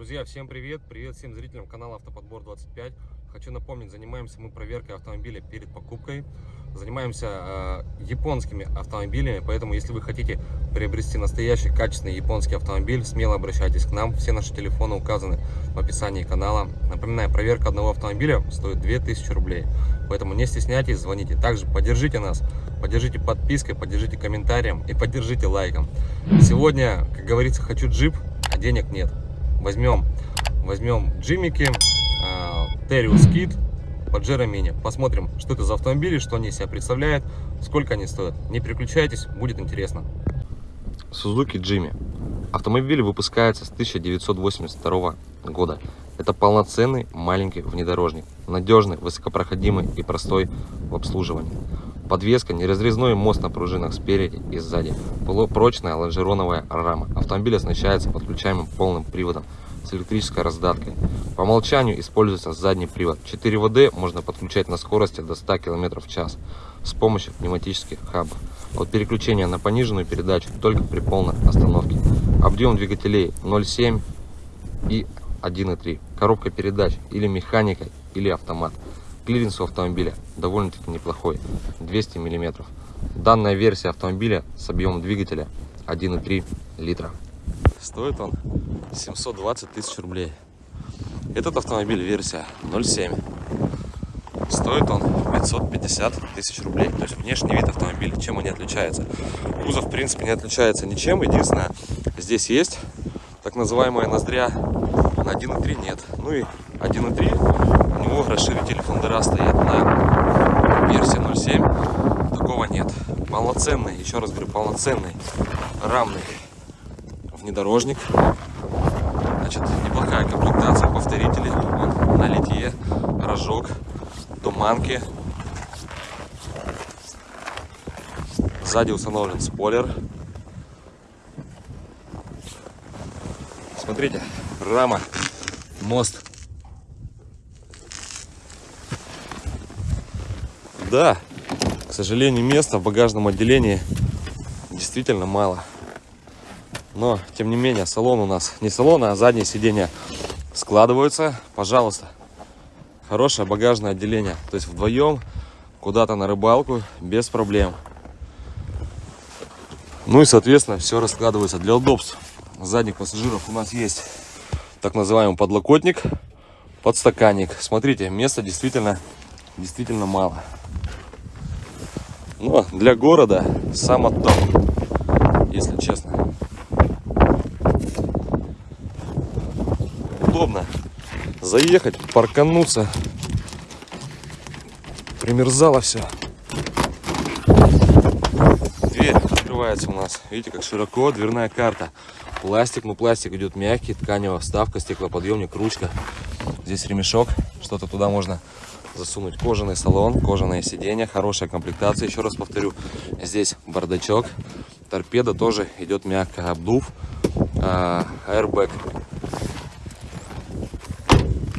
Друзья, всем привет! Привет всем зрителям канала Автоподбор 25. Хочу напомнить, занимаемся мы проверкой автомобиля перед покупкой. Занимаемся э, японскими автомобилями, поэтому если вы хотите приобрести настоящий качественный японский автомобиль, смело обращайтесь к нам. Все наши телефоны указаны в описании канала. Напоминаю, проверка одного автомобиля стоит 2000 рублей, поэтому не стесняйтесь, звоните. Также поддержите нас, поддержите подпиской, поддержите комментарием и поддержите лайком. Сегодня, как говорится, хочу джип, а денег нет возьмем, возьмем джимики, Териус Кит, Паджеро Мини. Посмотрим, что это за автомобили, что они себя представляют, сколько они стоят. Не переключайтесь, будет интересно. Suzuki Jimmy. Автомобиль выпускается с 1982 года. Это полноценный маленький внедорожник, надежный, высокопроходимый и простой в обслуживании. Подвеска, неразрезной мост на пружинах спереди и сзади, полупрочная лонжероновая рама. Автомобиль оснащается подключаемым полным приводом с электрической раздаткой. По умолчанию используется задний привод. 4 ВД можно подключать на скорости до 100 км в час с помощью пневматических хабов. От переключения на пониженную передачу только при полной остановке. Объем двигателей 0,7 и 1,3. Коробка передач или механика, или автомат. Клиренс у автомобиля довольно-таки неплохой, 200 мм. Данная версия автомобиля с объемом двигателя 1,3 литра. Стоит он 720 тысяч рублей. Этот автомобиль версия 0,7. Стоит он 550 тысяч рублей. То есть внешний вид автомобиля, чем он не отличается. Кузов, в принципе, не отличается ничем. Единственное, здесь есть так называемая ноздря. На 1.3 нет. Ну и 1.3 у него расширитель фондера стоит на версии 0.7. Такого нет. Полноценный, еще раз говорю, полноценный рамный внедорожник. Значит, неплохая комплектация повторителей. На литье, рожок, туманки. Сзади установлен спойлер. Смотрите, рама, мост. Да, к сожалению, места в багажном отделении действительно мало. Но, тем не менее, салон у нас не салон, а задние сиденья складываются. Пожалуйста, хорошее багажное отделение. То есть вдвоем куда-то на рыбалку без проблем. Ну и, соответственно, все раскладывается для удобств задних пассажиров у нас есть так называемый подлокотник, подстаканник. Смотрите, места действительно, действительно мало. Но для города само то, если честно. Удобно заехать, паркануться. Примерзало все. Дверь открывается у нас. Видите, как широко дверная карта. Пластик, ну пластик идет мягкий, тканевая вставка, стеклоподъемник, ручка. Здесь ремешок, что-то туда можно засунуть. Кожаный салон, кожаное сиденье, хорошая комплектация, еще раз повторю. Здесь бардачок, торпеда тоже идет мягко, обдув, а, airbag.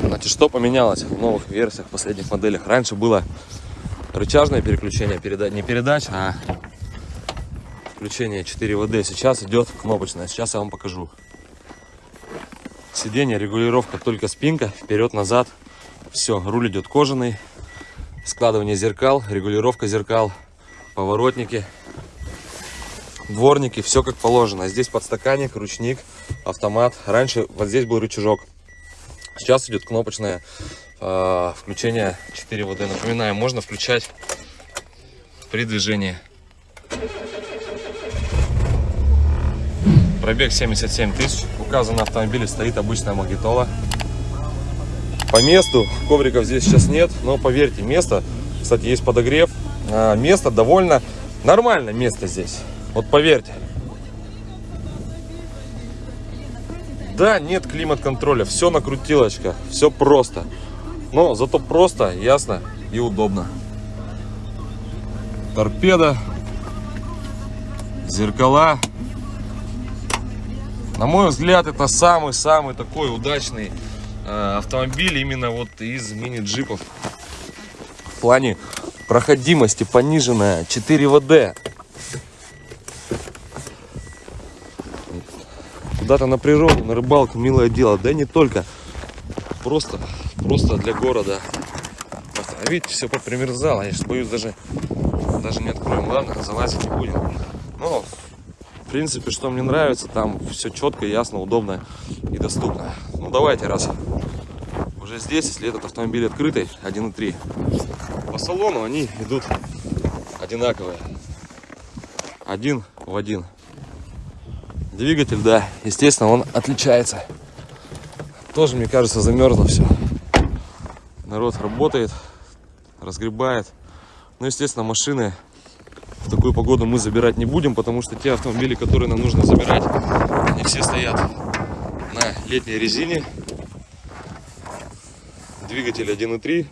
Значит, что поменялось в новых версиях, последних моделях? Раньше было рычажное переключение, переда... не передач, а включение 4 ВД. Сейчас идет кнопочное. Сейчас я вам покажу. Сиденье, регулировка только спинка, вперед-назад. Все, руль идет кожаный. Складывание зеркал, регулировка зеркал, поворотники, дворники, все как положено. Здесь подстаканник, ручник, автомат. Раньше вот здесь был рычажок. Сейчас идет кнопочное э, включение 4 ВД. Напоминаю, можно включать при движении. Пробег 77 тысяч. Указан на автомобиле стоит обычная магнитола. По месту ковриков здесь сейчас нет, но поверьте, место, кстати, есть подогрев. А, место довольно нормальное место здесь. Вот поверьте. Да, нет климат-контроля, все на крутилочках, все просто. Но зато просто, ясно и удобно. Торпеда, зеркала, на мой взгляд, это самый-самый такой удачный автомобиль именно вот из мини-джипов. В плане проходимости пониженная 4 ВД. куда-то на природу, на рыбалку, милое дело. Да не только. Просто, просто для города. А видите, все попримерзало. Я сейчас боюсь даже, даже не откроем. Ладно, залазить не будем. Но, принципе, что мне нравится, там все четко, ясно, удобно и доступно. Ну, давайте, раз уже здесь, если этот автомобиль открытый, 1.3, по салону они идут одинаковые. Один в один. Двигатель, да, естественно, он отличается. Тоже, мне кажется, замерзло все. Народ работает, разгребает. Ну, естественно, машины в такую погоду мы забирать не будем, потому что те автомобили, которые нам нужно забирать, они все стоят на летней резине. Двигатель 1.3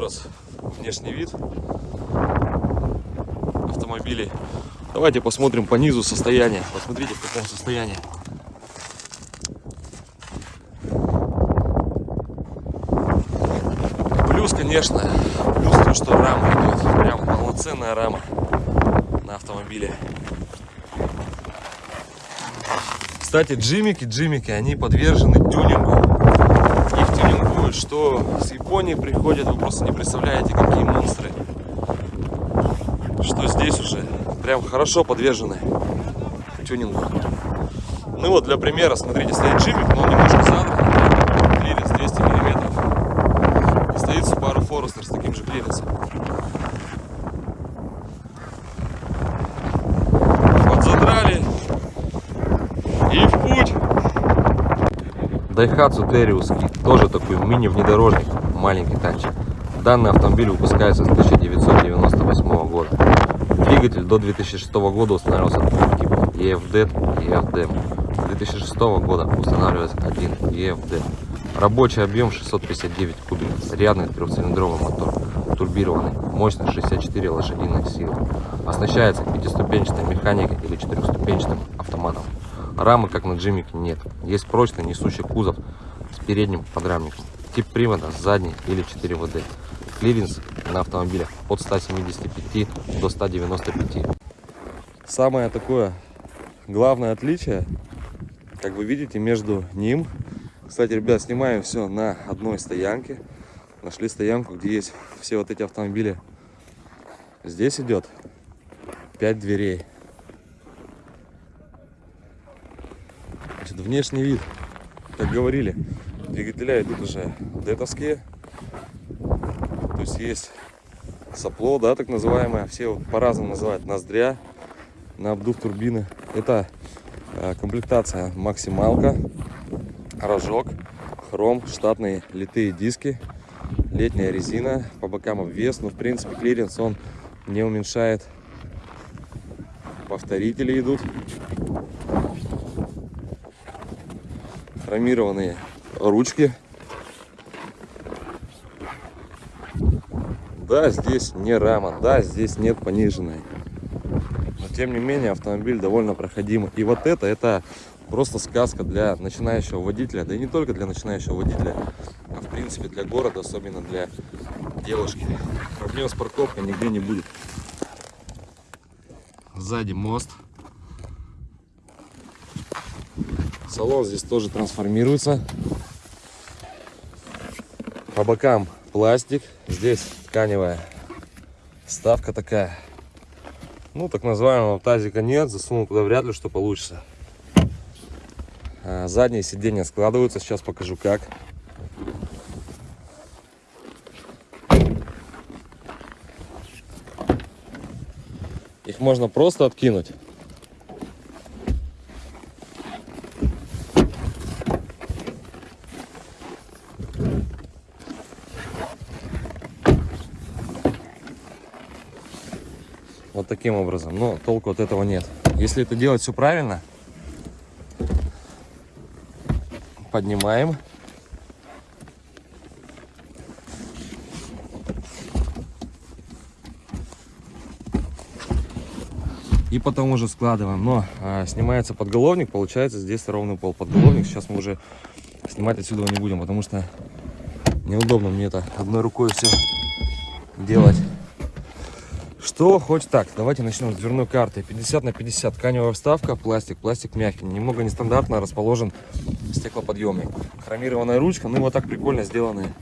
раз внешний вид автомобилей. Давайте посмотрим по низу состояние. Посмотрите, в каком состоянии. Плюс, конечно, плюс то, что рама идет. Прям полноценная рама на автомобиле. Кстати, джимики, джимики, они подвержены тюнингу думают, что с Японии приходят, вы просто не представляете, какие монстры. Что здесь уже прям хорошо подвержены тюнингу. Ну вот, для примера, смотрите, стоит джимик, но он немножко задран, клиренс 200 миллиметров. И стоит Subaru Таким же клиренсом. Подзадрали и в путь. Daihatsu Terios тоже такой мини-внедорожник, маленький танчик. Данный автомобиль выпускается с 1998 года. Двигатель до 2006 года устанавливался двух типов EFD и EFD. С 2006 года устанавливается один EFD. Рабочий объем 659 кубиков, рядный трехцилиндровый мотор, турбированный, мощность 64 лошадиных силы. Оснащается пятиступенчатой механикой или четырехступенчатым автоматом. Рамы, как на Джимик, нет. Есть прочный несущий кузов с передним подрамником. Тип привода задний или 4 ВД. Клиренс на автомобилях от 175 до 195. Самое такое главное отличие, как вы видите, между ним. Кстати, ребят, снимаем все на одной стоянке. Нашли стоянку, где есть все вот эти автомобили. Здесь идет 5 дверей. Значит, внешний вид, как говорили, двигателя идут уже детовские. То есть есть сопло, да, так называемое. Все вот по-разному называют ноздря на обдув турбины. Это э, комплектация максималка, рожок, хром, штатные литые диски, летняя резина, по бокам обвес. Но в принципе клиренс он не уменьшает. Повторители идут. хромированные ручки. Да, здесь не рама, да, здесь нет пониженной. Но тем не менее автомобиль довольно проходимый. И вот это, это просто сказка для начинающего водителя. Да и не только для начинающего водителя, в принципе для города, особенно для девушки. Проблем с парковкой нигде не будет. Сзади мост. Салон здесь тоже трансформируется. По бокам пластик. Здесь тканевая ставка такая. Ну, так называемого тазика нет. Засунул туда вряд ли что получится. А, задние сиденья складываются. Сейчас покажу как. Можно просто откинуть. Вот таким образом. Но толку от этого нет. Если это делать все правильно, поднимаем. И потом уже складываем. Но а, снимается подголовник, получается здесь ровный пол подголовник. Сейчас мы уже снимать отсюда не будем, потому что Неудобно мне это одной рукой все делать. Что хоть так, давайте начнем с дверной карты. 50 на 50, тканевая вставка, пластик, пластик мягкий. Немного нестандартно расположен стеклоподъемник. Хромированная ручка, ну вот так прикольно сделаны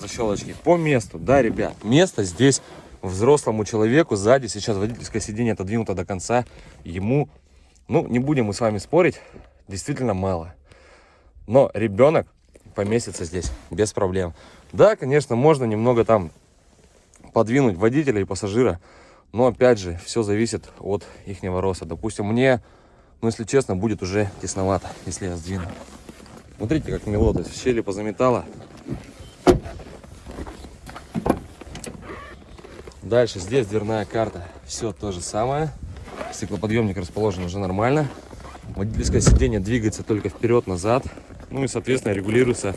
защелочки. По месту, да, ребят, место здесь взрослому человеку сзади. Сейчас водительское сиденье отодвинуто до конца. Ему, ну, не будем мы с вами спорить, действительно мало. Но ребенок поместится здесь без проблем. Да, конечно, можно немного там подвинуть водителя и пассажира. Но опять же, все зависит от их роста. Допустим, мне, ну если честно, будет уже тесновато, если я сдвину. Смотрите, как мело, то есть щели позаметало. Дальше здесь дверная карта. Все то же самое. Стеклоподъемник расположен уже нормально. Водительское сиденье двигается только вперед-назад. Ну и, соответственно, регулируется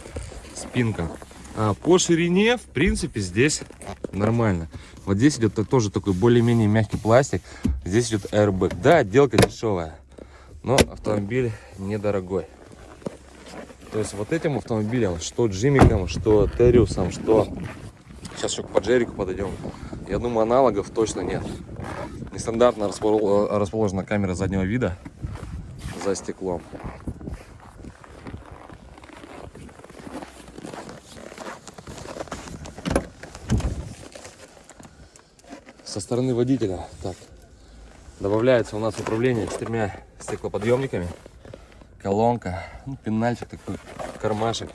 спинка. А по ширине, в принципе, здесь нормально. Вот здесь идет тоже такой более-менее мягкий пластик. Здесь идет airbag. Да, отделка дешевая, но автомобиль недорогой. То есть вот этим автомобилем, что Джимиком, что Териусом, что... Сейчас еще к Паджерику подойдем. Я думаю, аналогов точно нет. Нестандартно расположена камера заднего вида за стеклом. со стороны водителя. Так, добавляется у нас управление четырьмя стеклоподъемниками. Колонка, ну, пенальчик такой, кармашек.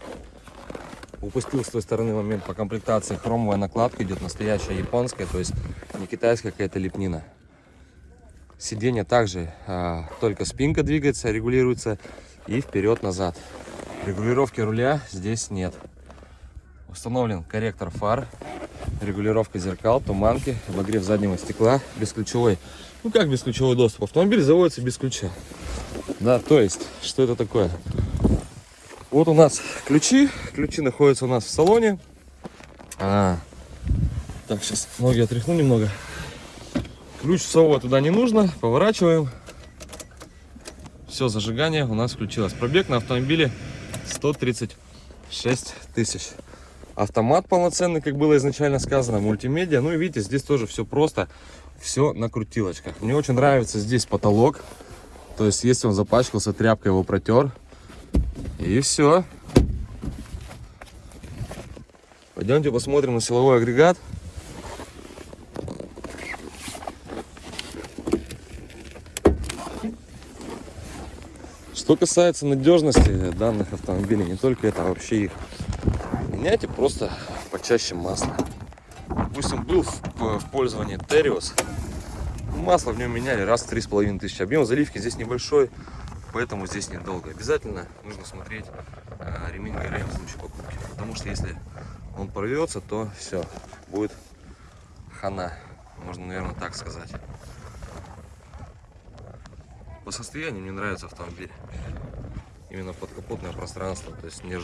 Упустил с той стороны момент по комплектации. Хромовая накладка идет настоящая японская, то есть не китайская какая-то лепнина. Сиденье также а, только спинка двигается, регулируется и вперед-назад. Регулировки руля здесь нет. Установлен корректор фар регулировка зеркал, туманки, обогрев заднего стекла, бесключевой. Ну как бесключевой доступ? Автомобиль заводится без ключа. Да, то есть, что это такое? Вот у нас ключи. Ключи находятся у нас в салоне. А, так, сейчас ноги отряхну немного. Ключ всовывать туда не нужно. Поворачиваем. Все, зажигание у нас включилось. Пробег на автомобиле 136 тысяч автомат полноценный, как было изначально сказано, мультимедиа. Ну и видите, здесь тоже все просто, все на крутилочках. Мне очень нравится здесь потолок. То есть, если он запачкался, тряпкой его протер. И все. Пойдемте посмотрим на силовой агрегат. Что касается надежности данных автомобилей, не только это, а вообще их меняйте просто почаще масло. Допустим, был в, в пользовании Териос. Масло в нем меняли раз в три с половиной тысячи. Объем заливки здесь небольшой, поэтому здесь недолго. Обязательно нужно смотреть а, ремень ГРМ в случае покупки. Потому что если он порвется, то все, будет хана. Можно, наверное, так сказать. По состоянию мне нравится автомобиль. Именно подкапотное пространство, то есть не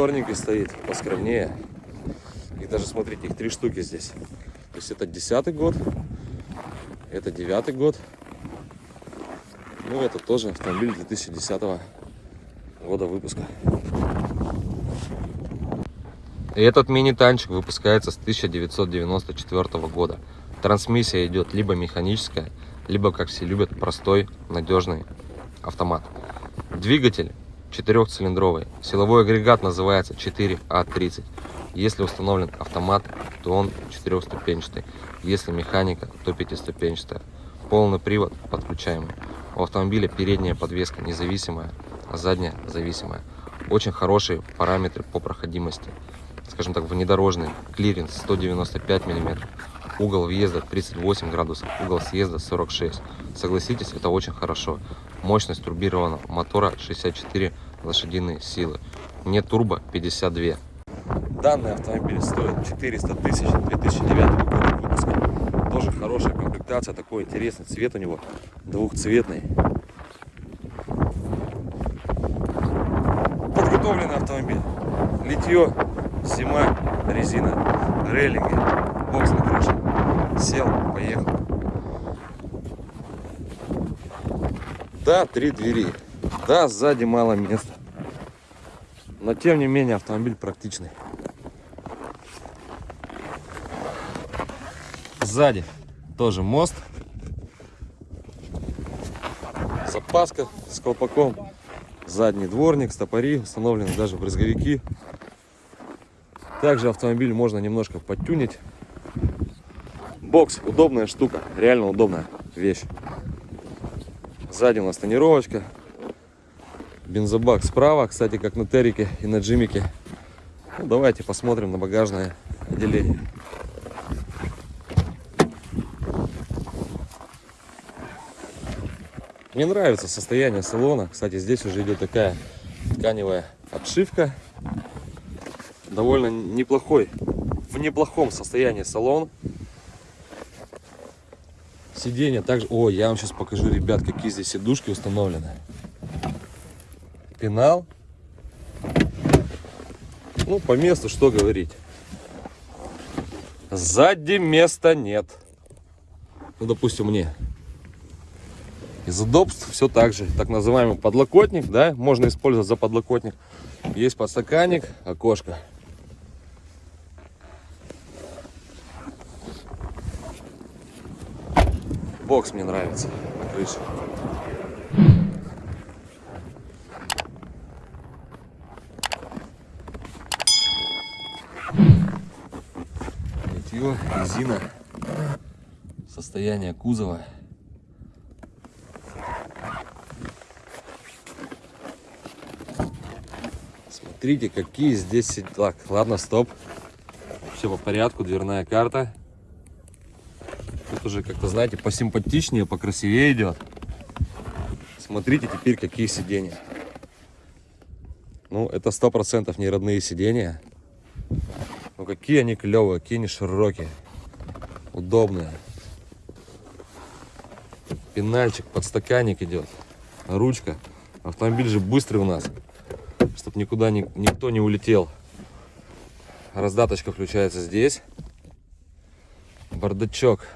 черненький стоит, поскромнее. И даже смотрите, их три штуки здесь. То есть это десятый год, это девятый год. Ну, это тоже автомобиль 2010 года выпуска. И этот мини-танчик выпускается с 1994 года. Трансмиссия идет либо механическая, либо, как все любят, простой, надежный автомат. Двигатель четырехцилиндровый. Силовой агрегат называется 4А30. Если установлен автомат, то он четырехступенчатый. Если механика, то пятиступенчатая. Полный привод подключаемый. У автомобиля передняя подвеска независимая, а задняя зависимая. Очень хорошие параметры по проходимости скажем так, внедорожный, клиренс 195 миллиметров, угол въезда 38 градусов, угол съезда 46. Согласитесь, это очень хорошо. Мощность турбированного мотора 64 лошадиные силы. Не турбо 52. Данный автомобиль стоит 400 тысяч 2009 года выпуска. Тоже хорошая комплектация, такой интересный цвет у него, двухцветный. Подготовленный автомобиль. Литье Зима, резина, рейлинги, бокс на крыше. Сел, поехал. Да, три двери. Да, сзади мало места. Но тем не менее автомобиль практичный. Сзади тоже мост. Запаска с колпаком. Задний дворник, стопори, установлены даже брызговики. Также автомобиль можно немножко подтюнить. Бокс удобная штука, реально удобная вещь. Сзади у нас тонировочка. Бензобак справа, кстати, как на Терике и на Джимике. Ну, давайте посмотрим на багажное отделение. Мне нравится состояние салона. Кстати, здесь уже идет такая тканевая обшивка. Довольно неплохой, в неплохом состоянии салон. Сиденье также... О, я вам сейчас покажу, ребят, какие здесь сидушки установлены. Пенал. Ну, по месту что говорить. Сзади места нет. Ну, допустим, мне. Из удобств все так же. Так называемый подлокотник, да, можно использовать за подлокотник. Есть подстаканник, окошко. Бокс мне нравится на крыше. Литье, резина, состояние кузова. Смотрите, какие здесь... Так, ладно, стоп. Все по порядку, дверная карта. Тут уже как-то, знаете, посимпатичнее, покрасивее идет. Смотрите теперь, какие сиденья. Ну, это сто процентов не родные сиденья. Ну, какие они клевые, какие они широкие. Удобные. Пенальчик, подстаканник идет. Ручка. Автомобиль же быстрый у нас. Чтоб никуда ни- никто не улетел. Раздаточка включается здесь. Бардачок.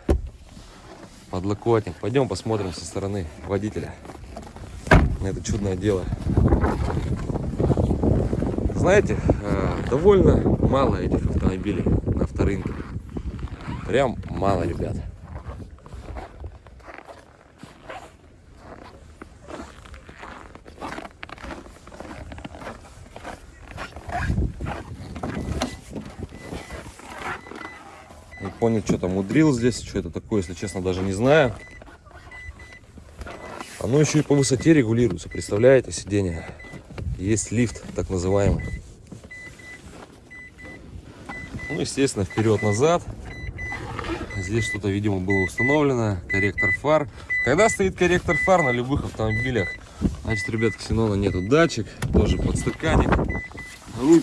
Подлокотник. Пойдем посмотрим со стороны водителя на это чудное дело. Знаете, э, довольно мало этих автомобилей на авторынке. Прям мало, ребят. Японец что-то мудрил здесь, что это такое, если честно, даже не знаю. Оно еще и по высоте регулируется, представляете, сиденье. Есть лифт, так называемый. Ну, естественно, вперед-назад. Здесь что-то, видимо, было установлено. Корректор фар. Когда стоит корректор фар на любых автомобилях, значит, ребят, ксенона нету датчик. Тоже подстаканник. Руль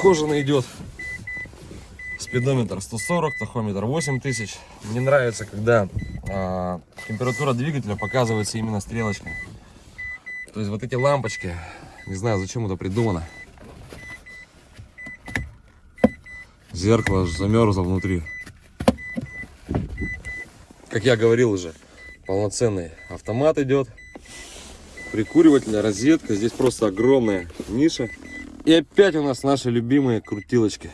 кожаный идет. Спидометр 140, тахометр 8000. Мне нравится, когда а, температура двигателя показывается именно стрелочкой. То есть вот эти лампочки, не знаю, зачем это придумано. Зеркало аж замерзло внутри. Как я говорил уже, полноценный автомат идет. Прикуривательная розетка. Здесь просто огромная ниша. И опять у нас наши любимые крутилочки.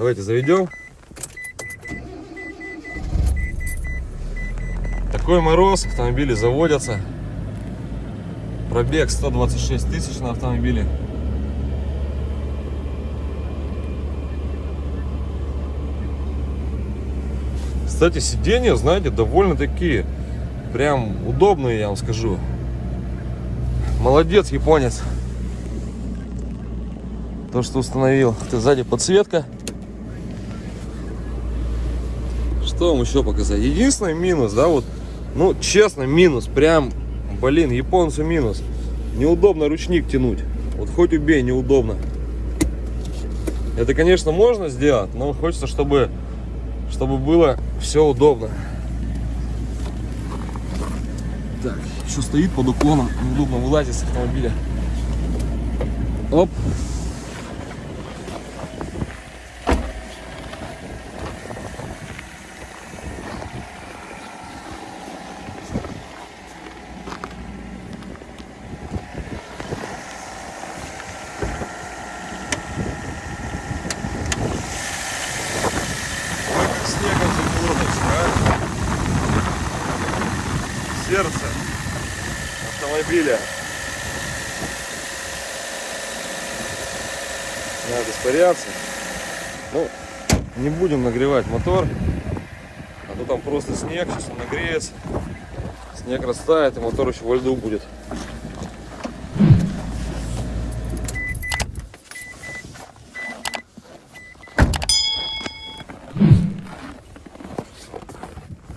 Давайте заведем. Такой мороз, автомобили заводятся. Пробег 126 тысяч на автомобиле. Кстати, сиденья, знаете, довольно такие, прям удобные, я вам скажу. Молодец, японец. То, что установил. Это сзади подсветка. Что вам еще показать? Единственный минус, да, вот, ну, честно, минус, прям, блин, японцу минус. Неудобно ручник тянуть. Вот хоть убей, неудобно. Это, конечно, можно сделать, но хочется, чтобы, чтобы было все удобно. Так, еще стоит под уклоном, неудобно вылазить с автомобиля. Оп. Автомобиля. Надо испаряться. Ну, не будем нагревать мотор. А то там просто снег, сейчас он нагреется. Снег растает, и мотор еще во льду будет.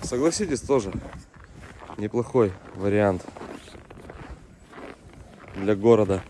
Согласитесь, тоже неплохой вариант для города.